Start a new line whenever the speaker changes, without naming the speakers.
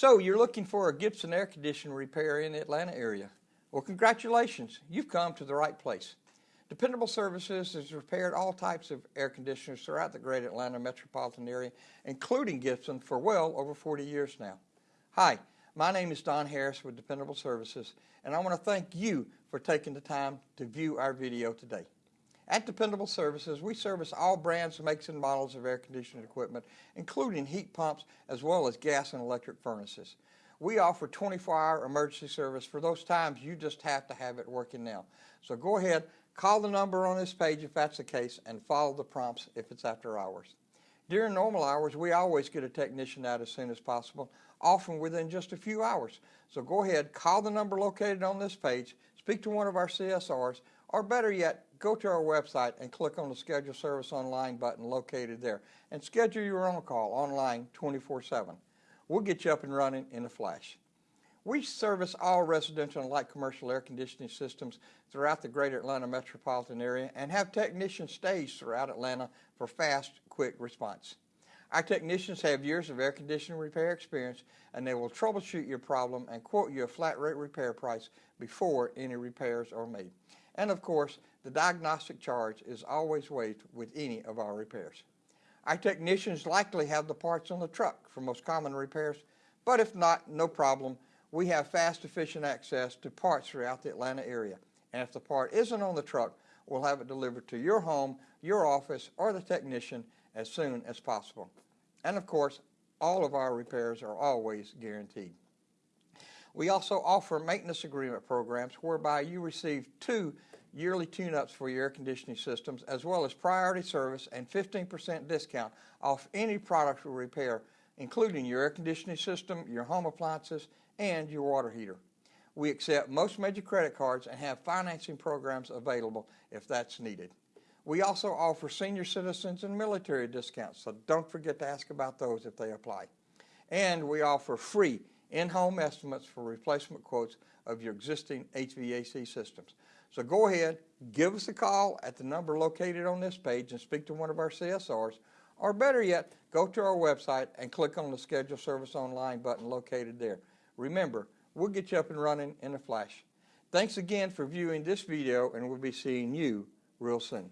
So you're looking for a Gibson air conditioner repair in the Atlanta area. Well, congratulations. You've come to the right place. Dependable Services has repaired all types of air conditioners throughout the great Atlanta metropolitan area, including Gibson, for well over 40 years now. Hi, my name is Don Harris with Dependable Services, and I want to thank you for taking the time to view our video today. At Dependable Services, we service all brands, makes, and models of air conditioning equipment, including heat pumps as well as gas and electric furnaces. We offer 24-hour emergency service for those times you just have to have it working now. So go ahead, call the number on this page if that's the case, and follow the prompts if it's after hours. During normal hours, we always get a technician out as soon as possible, often within just a few hours. So go ahead, call the number located on this page, speak to one of our CSRs, or better yet, go to our website and click on the Schedule Service Online button located there and schedule your own call online 24-7. We'll get you up and running in a flash. We service all residential and light commercial air conditioning systems throughout the greater Atlanta metropolitan area and have technicians staged throughout Atlanta for fast, quick response. Our technicians have years of air conditioning repair experience and they will troubleshoot your problem and quote you a flat rate repair price before any repairs are made. And of course, the diagnostic charge is always waived with any of our repairs. Our technicians likely have the parts on the truck for most common repairs, but if not, no problem. We have fast, efficient access to parts throughout the Atlanta area. And if the part isn't on the truck, we'll have it delivered to your home, your office, or the technician as soon as possible. And of course, all of our repairs are always guaranteed. We also offer maintenance agreement programs whereby you receive two yearly tune-ups for your air conditioning systems, as well as priority service and 15% discount off any product or repair, including your air conditioning system, your home appliances, and your water heater. We accept most major credit cards and have financing programs available if that's needed. We also offer senior citizens and military discounts, so don't forget to ask about those if they apply. And we offer free in-home estimates for replacement quotes of your existing HVAC systems. So go ahead, give us a call at the number located on this page and speak to one of our CSRs, or better yet, go to our website and click on the Schedule Service Online button located there. Remember, we'll get you up and running in a flash. Thanks again for viewing this video and we'll be seeing you real soon.